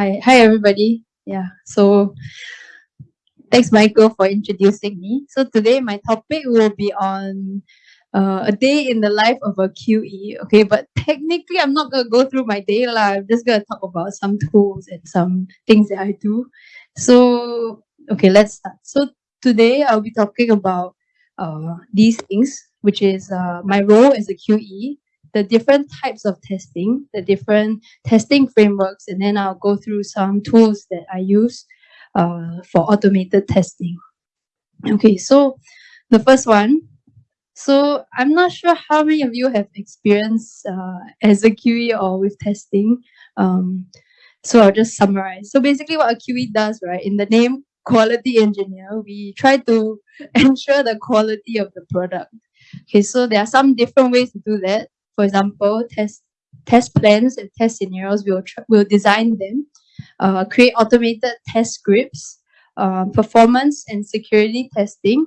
hi, hi everybody. Yeah, so thanks Michael for introducing me. So today my topic will be on uh, a day in the life of a QE. Okay, but technically I'm not gonna go through my day lah. I'm just gonna talk about some tools and some things that I do. So okay, let's start. So today I'll be talking about uh, these things, which is uh, my role as a QE, the different types of testing, the different testing frameworks, and then I'll go through some tools that I use uh, for automated testing. Okay, so the first one. So I'm not sure how many of you have experience uh, as a QE or with testing. Um, so I'll just summarize. So basically what a QE does, right, in the name quality engineer, we try to ensure the quality of the product. Okay, so there are some different ways to do that. For example, test test plans and test scenarios, we'll, we'll design them, uh, create automated test scripts, uh, performance and security testing,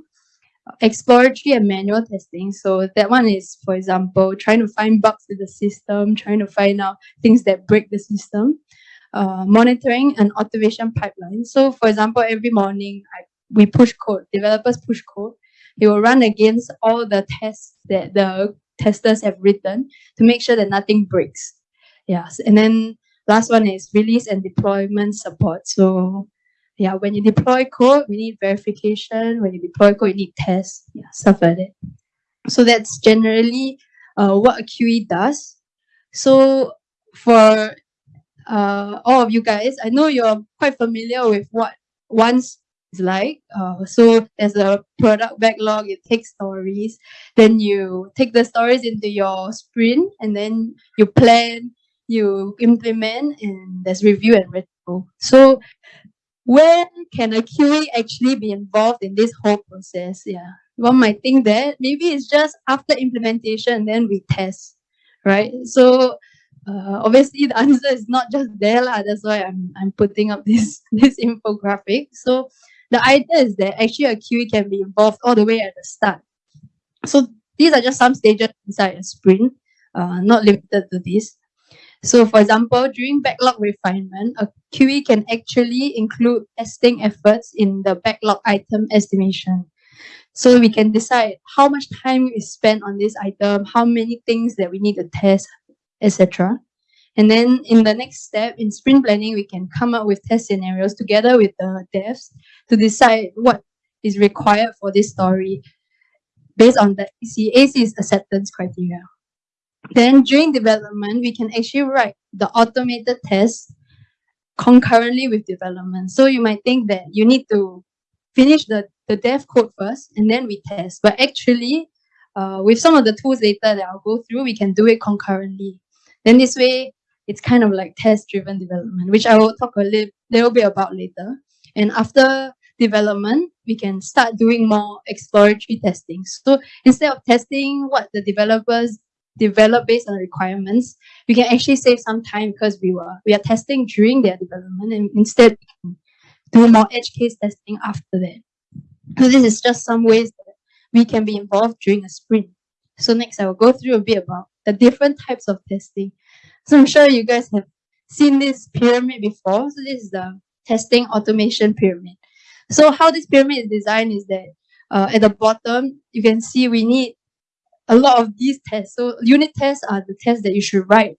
exploratory and manual testing. So that one is, for example, trying to find bugs in the system, trying to find out things that break the system, uh, monitoring and automation pipeline. So for example, every morning I, we push code, developers push code. It will run against all the tests that the testers have written to make sure that nothing breaks. Yes, and then last one is release and deployment support. So yeah, when you deploy code, we need verification. When you deploy code, you need tests, yeah, stuff like that. So that's generally uh, what a QE does. So for uh, all of you guys, I know you're quite familiar with what once is like. Uh, so there's a product backlog, it takes stories. Then you take the stories into your sprint and then you plan, you implement, and there's review and retro. So when can a QA actually be involved in this whole process? Yeah. One might think that maybe it's just after implementation, then we test, right? So uh, obviously the answer is not just there lah. That's why I'm I'm putting up this this infographic. So the idea is that actually a QE can be involved all the way at the start. So these are just some stages inside a sprint, uh, not limited to this. So for example, during backlog refinement, a QE can actually include testing efforts in the backlog item estimation. So we can decide how much time is spent on this item, how many things that we need to test, etc. And then in the next step, in sprint planning, we can come up with test scenarios together with the devs to decide what is required for this story based on the AC. Acceptance criteria. Then during development, we can actually write the automated test concurrently with development. So you might think that you need to finish the, the dev code first and then we test. But actually, uh, with some of the tools later that I'll go through, we can do it concurrently. Then this way, it's kind of like test-driven development, which I will talk a little, little bit about later. And after development, we can start doing more exploratory testing. So instead of testing what the developers develop based on requirements, we can actually save some time because we were we are testing during their development and instead do more edge case testing after that. So this is just some ways that we can be involved during a sprint. So next I will go through a bit about the different types of testing. So I'm sure you guys have seen this pyramid before. So this is the testing automation pyramid. So how this pyramid is designed is that uh, at the bottom, you can see we need a lot of these tests. So unit tests are the tests that you should write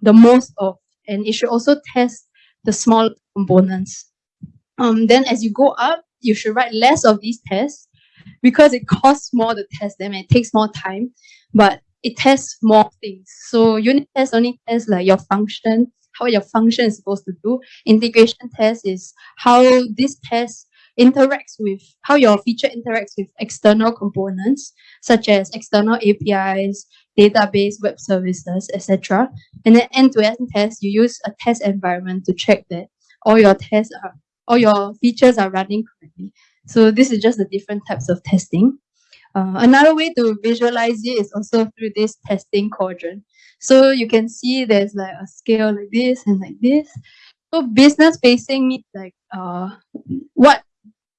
the most of, and it should also test the small components. Um, then as you go up, you should write less of these tests because it costs more to test them and it takes more time, but it tests more things. So unit tests only tests like your function, how your function is supposed to do. Integration test is how this test interacts with how your feature interacts with external components such as external APIs, database, web services, etc. And then end-to-end -end test, you use a test environment to check that all your tests are all your features are running correctly. So this is just the different types of testing. Uh, another way to visualize it is also through this testing quadrant. So you can see there's like a scale like this and like this. So business facing means like uh, what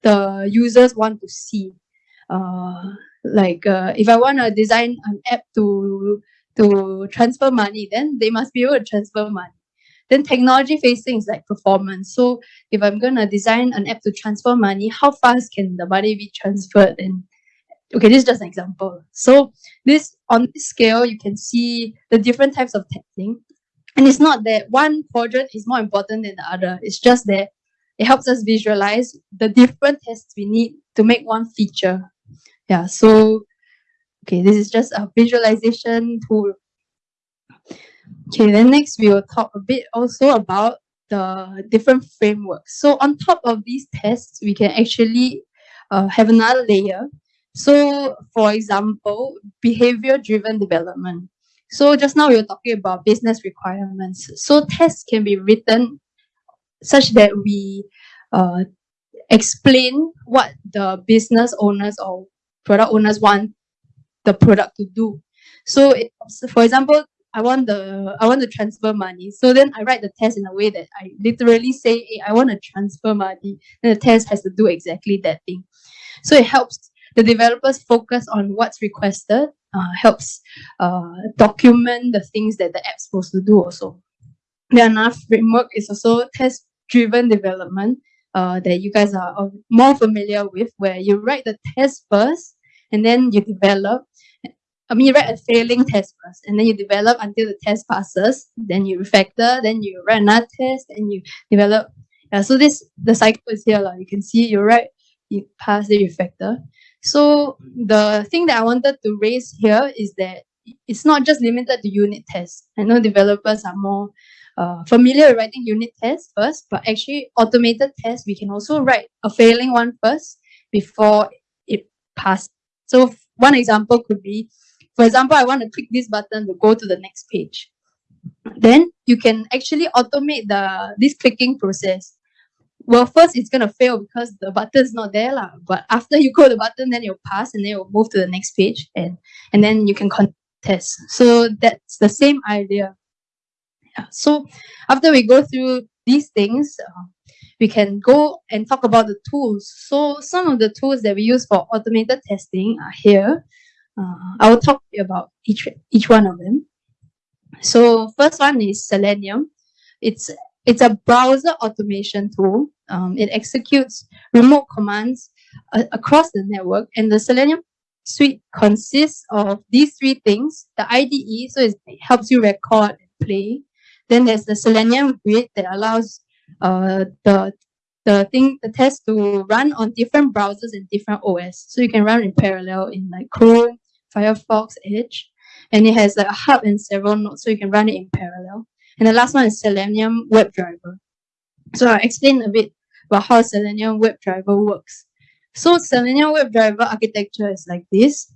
the users want to see. Uh, like uh, if I want to design an app to to transfer money, then they must be able to transfer money. Then technology facing is like performance. So if I'm gonna design an app to transfer money, how fast can the money be transferred? And okay, this is just an example. So this on this scale, you can see the different types of testing. And it's not that one quadrant is more important than the other. It's just that it helps us visualize the different tests we need to make one feature. Yeah, so okay, this is just a visualization tool. Okay, then next we will talk a bit also about the different frameworks. So on top of these tests, we can actually uh, have another layer. So for example, behavior-driven development. So just now we were talking about business requirements. So tests can be written such that we uh, explain what the business owners or product owners want the product to do. So, it, for example, I want the I want to transfer money. So then I write the test in a way that I literally say, hey, I want to transfer money. Then the test has to do exactly that thing. So it helps the developers focus on what's requested, uh, helps uh, document the things that the app's supposed to do also. The another framework is also test-driven development uh, that you guys are more familiar with, where you write the test first and then you develop. I mean, you write a failing test first, and then you develop until the test passes. Then you refactor, then you write another test, and you develop. Yeah, so this the cycle is here. Like. You can see you write, you pass, the refactor. So the thing that I wanted to raise here is that it's not just limited to unit tests. I know developers are more uh, familiar with writing unit tests first, but actually automated tests, we can also write a failing one first before it passes. So one example could be, for example, I want to click this button to go to the next page. Then you can actually automate the this clicking process. Well, first it's gonna fail because the button is not there, lah. But after you go the button, then you'll pass and then you'll move to the next page and and then you can contest. So that's the same idea. Yeah. So after we go through these things, uh, we can go and talk about the tools. So some of the tools that we use for automated testing are here. Uh, I will talk about each each one of them. So first one is Selenium. It's it's a browser automation tool. Um, it executes remote commands uh, across the network, and the Selenium suite consists of these three things: the IDE, so it helps you record and play. Then there's the Selenium grid that allows uh, the the thing the test to run on different browsers and different OS. So you can run in parallel in like Chrome, Firefox, Edge, and it has like a hub and several nodes, so you can run it in parallel. And the last one is Selenium WebDriver. So I'll explain a bit about how Selenium WebDriver works. So Selenium WebDriver architecture is like this.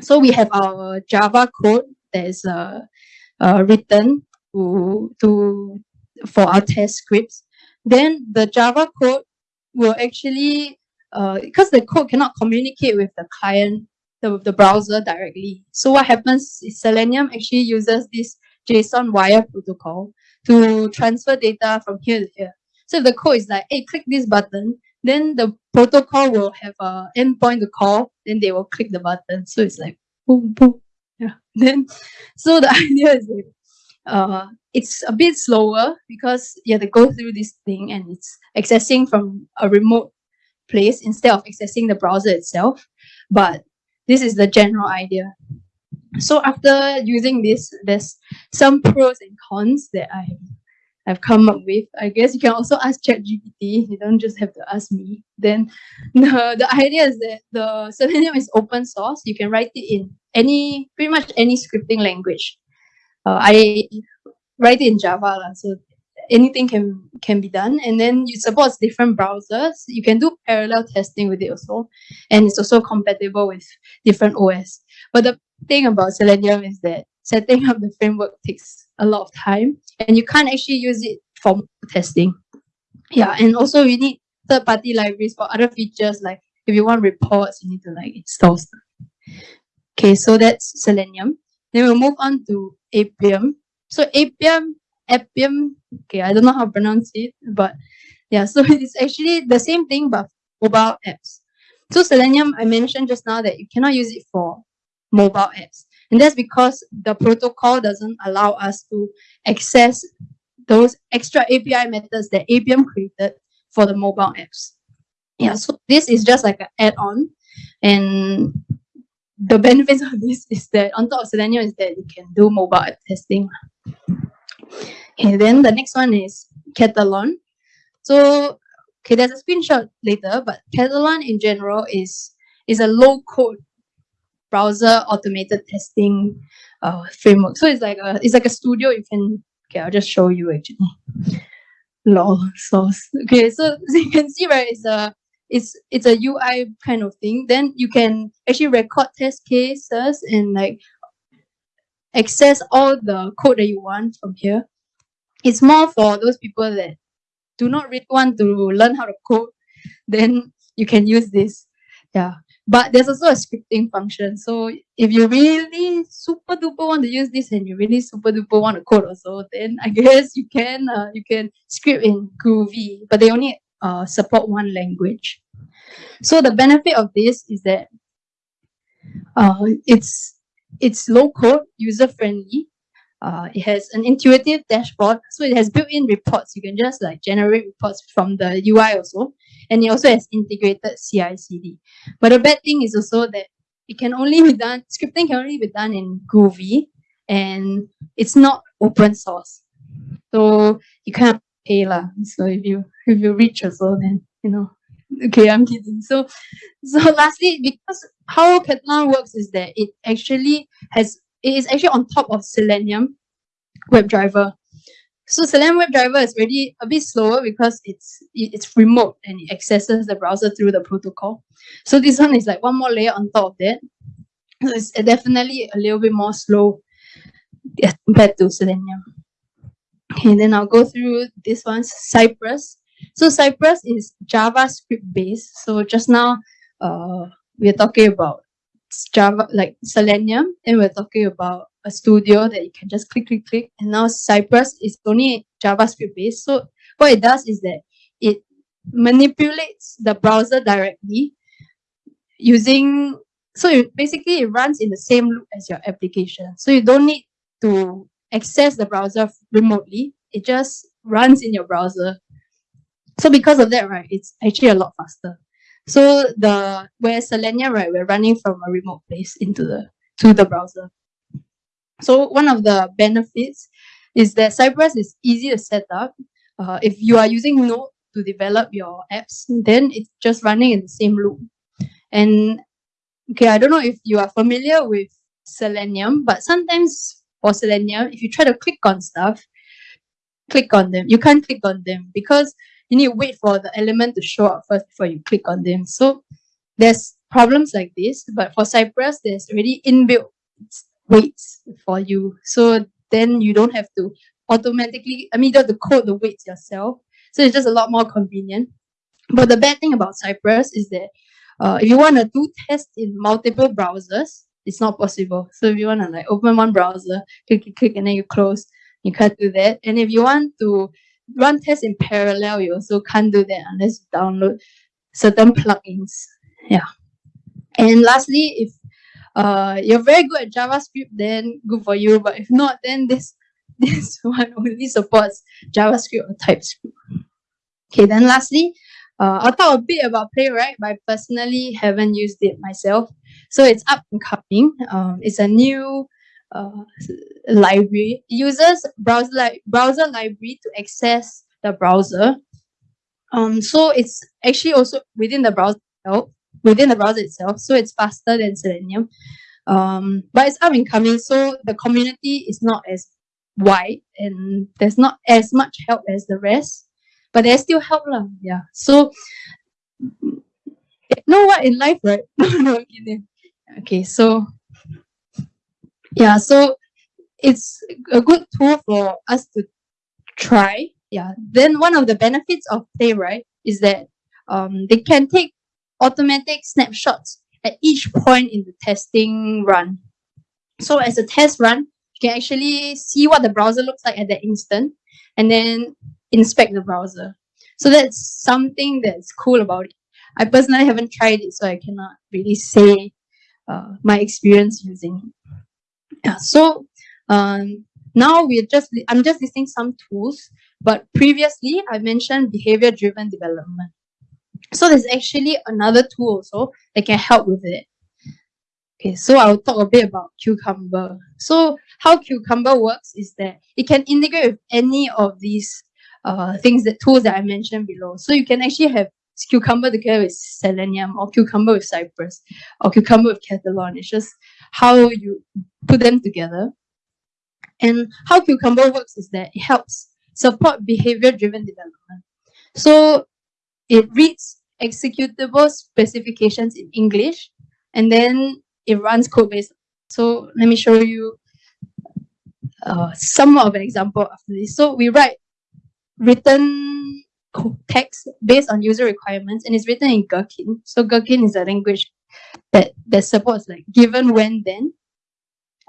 So we have our Java code that is uh, uh, written to, to for our test scripts, then the Java code will actually, uh, because the code cannot communicate with the client, the, the browser directly. So what happens is Selenium actually uses this JSON wire protocol to transfer data from here to here. So if the code is like, hey, click this button, then the protocol will have a endpoint to call, then they will click the button. So it's like, boom, boom. Yeah. Then, so the idea is that uh, it's a bit slower because you have to go through this thing and it's accessing from a remote place instead of accessing the browser itself. But this is the general idea. So after using this, there's some pros and cons that I have come up with. I guess you can also ask ChatGPT. You don't just have to ask me. Then the, the idea is that the Selenium is open source. You can write it in any pretty much any scripting language uh, I write it in Java, so anything can can be done. And then it supports different browsers. You can do parallel testing with it also, and it's also compatible with different OS. But the thing about Selenium is that setting up the framework takes a lot of time, and you can't actually use it for testing. Yeah, and also you need third-party libraries for other features like if you want reports, you need to like install stuff. Okay, so that's Selenium. Then we'll move on to Appium. So Appium, Appium, okay, I don't know how to pronounce it, but yeah, so it's actually the same thing but mobile apps. So Selenium, I mentioned just now that you cannot use it for mobile apps. And that's because the protocol doesn't allow us to access those extra API methods that Appium created for the mobile apps. Yeah, so this is just like an add-on. And the benefits of this is that on top of Selenium is that you can do mobile app testing. Okay, then the next one is Katalon. So, okay, there's a screenshot later, but Katalon in general is is a low code browser automated testing uh, framework. So it's like a it's like a studio. You can okay, I'll just show you actually. Lol source. Okay, so, so you can see right, it's a it's it's a UI kind of thing. Then you can actually record test cases and like access all the code that you want from here. It's more for those people that do not really want to learn how to code. Then you can use this. Yeah. But there's also a scripting function. So if you really super duper want to use this and you really super duper want to code also, then I guess you can uh, you can script in Groovy, but they only uh, support one language. So the benefit of this is that uh, it's it's low code, user friendly. Uh, it has an intuitive dashboard, so it has built-in reports. You can just like generate reports from the UI also and it also has integrated CI/CD. But the bad thing is also that it can only be done scripting can only be done in Groovy, and it's not open source, so you can't pay lah. So if you if you reach also, then you know. Okay, I'm kidding. So, so lastly, because how Katalon works is that it actually has it is actually on top of Selenium WebDriver. So Selenium WebDriver is really a bit slower because it's it's remote and it accesses the browser through the protocol. So this one is like one more layer on top of that. So it's definitely a little bit more slow compared to Selenium. Okay, then I'll go through this one, Cypress. So Cypress is JavaScript based. So just now, uh, we're talking about Java, like Selenium, and we're talking about a studio that you can just click, click, click. And now Cypress is only JavaScript based. So what it does is that it manipulates the browser directly using, so it basically it runs in the same loop as your application. So you don't need to access the browser remotely. It just runs in your browser. So because of that, right, it's actually a lot faster. So the where Selenium, right, we're running from a remote place into the to the browser. So one of the benefits is that Cypress is easy to set up. Uh, if you are using Node to develop your apps, then it's just running in the same loop. And okay, I don't know if you are familiar with Selenium, but sometimes for Selenium, if you try to click on stuff, click on them. You can't click on them because you need to wait for the element to show up first before you click on them. So there's problems like this, but for Cypress, there's already inbuilt waits for you. So then you don't have to automatically, I mean, you have to code the waits yourself. So it's just a lot more convenient. But the bad thing about Cypress is that uh, if you want to do tests in multiple browsers, it's not possible. So if you want to like open one browser, click, click, click, and then you close, you can't do that. And if you want to run tests in parallel, you also can't do that unless you download certain plugins. Yeah. And lastly, if uh, you're very good at JavaScript, then good for you. But if not, then this this one only supports JavaScript or TypeScript. Okay, then lastly, uh, I'll talk a bit about Playwright, but I personally haven't used it myself. So it's up and coming. Um, it's a new uh, library. It uses browser li browser library to access the browser. Um, so it's actually also within the browser itself within the browser itself. So it's faster than Selenium. Um, but it's up and coming, so the community is not as wide and there's not as much help as the rest. But there's still help. Lah. Yeah. So you know what in life, right? no, Okay, so yeah, so it's a good tool for us to try. Yeah. Then one of the benefits of Playwright is that um, they can take automatic snapshots at each point in the testing run. So as a test run, you can actually see what the browser looks like at that instant and then inspect the browser. So that's something that's cool about it. I personally haven't tried it, so I cannot really say uh, my experience using it. Yeah, so um, now we're just, I'm just listing some tools, but previously I mentioned behavior driven development. So there's actually another tool also that can help with it. Okay, so I'll talk a bit about Cucumber. So how Cucumber works is that it can integrate with any of these uh, things, that tools that I mentioned below. So you can actually have Cucumber together with Selenium or Cucumber with Cypress or Cucumber with Katalon. It's just how you put them together. And how Cucumber works is that it helps support behavior-driven development. So it reads executable specifications in English and then it runs code-based. So let me show you uh, some of an example of this. So we write written text based on user requirements and it's written in Gherkin. So Gherkin is a language that, that supports like given, when, then.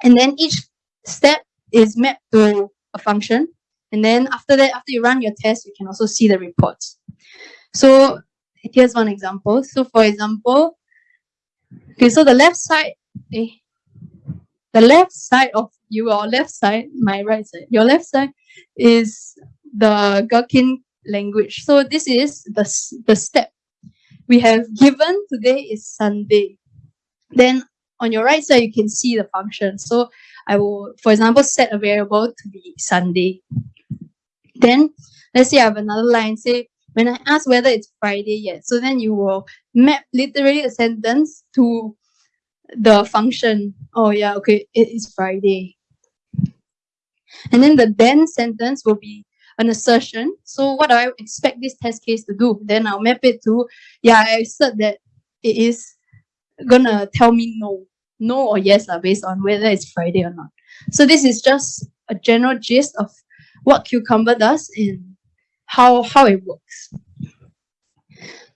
And then each step is mapped to a function. And then after that, after you run your test, you can also see the reports. So here's one example. So for example, Okay, so the left side, eh, the left side of your left side, my right side, your left side is the Gherkin language. So this is the, the step we have given today is Sunday. Then on your right side, you can see the function. So I will, for example, set a variable to be Sunday. Then let's say I have another line, say when I ask whether it's Friday yet. So then you will map literally a sentence to the function. Oh yeah, okay, it is Friday. And then the then sentence will be an assertion. So what do I expect this test case to do? Then I'll map it to, yeah, I assert that it is gonna tell me no. No or yes uh, based on whether it's Friday or not. So this is just a general gist of what Cucumber does and how how it works.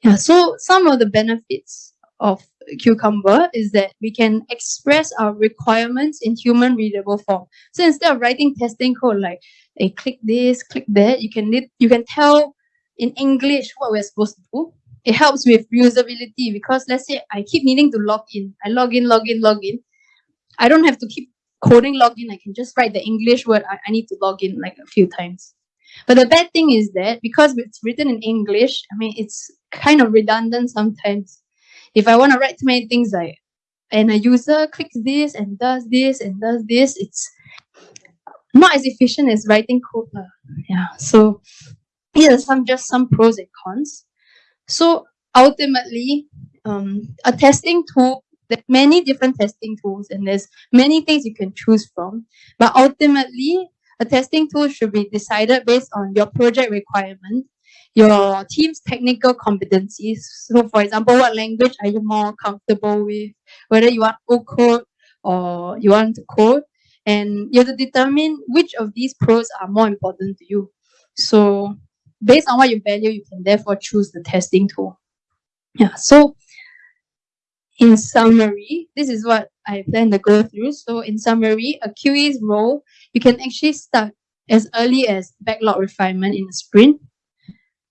Yeah, so some of the benefits of Cucumber is that we can express our requirements in human readable form. So instead of writing testing code like, hey, click this, click that, you can you can tell in English what we're supposed to do. It helps with usability because let's say I keep needing to log in. I log in, log in, log in. I don't have to keep coding login. I can just write the English word I, I need to log in like a few times. But the bad thing is that because it's written in English, I mean, it's kind of redundant sometimes. If I want to write too many things like, and a user clicks this and does this and does this, it's not as efficient as writing code. Yeah. So here are some just some pros and cons. So ultimately, um, a testing tool, there's many different testing tools and there's many things you can choose from. But ultimately, a testing tool should be decided based on your project requirement, your team's technical competencies. So for example, what language are you more comfortable with? Whether you want to code or you want to code. And you have to determine which of these pros are more important to you. So based on what you value, you can therefore choose the testing tool. Yeah, so in summary, this is what I plan to go through. So in summary, a QE's role, you can actually start as early as backlog refinement in a sprint.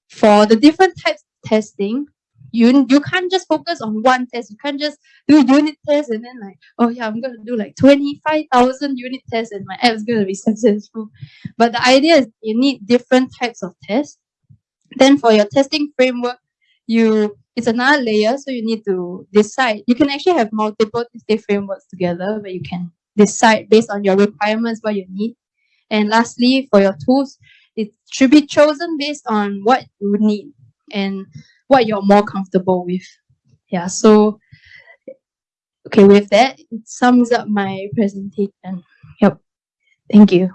For the different types of testing, you you can't just focus on one test. You can't just do unit tests and then like, oh yeah, I'm gonna do like 25,000 unit tests and my app is gonna be successful. But the idea is you need different types of tests. Then for your testing framework, you it's another layer. So you need to decide. You can actually have multiple testing frameworks together but you can decide based on your requirements what you need. And lastly, for your tools, it should be chosen based on what you need and what you're more comfortable with. Yeah, so okay, with that, it sums up my presentation. Yep. Thank you.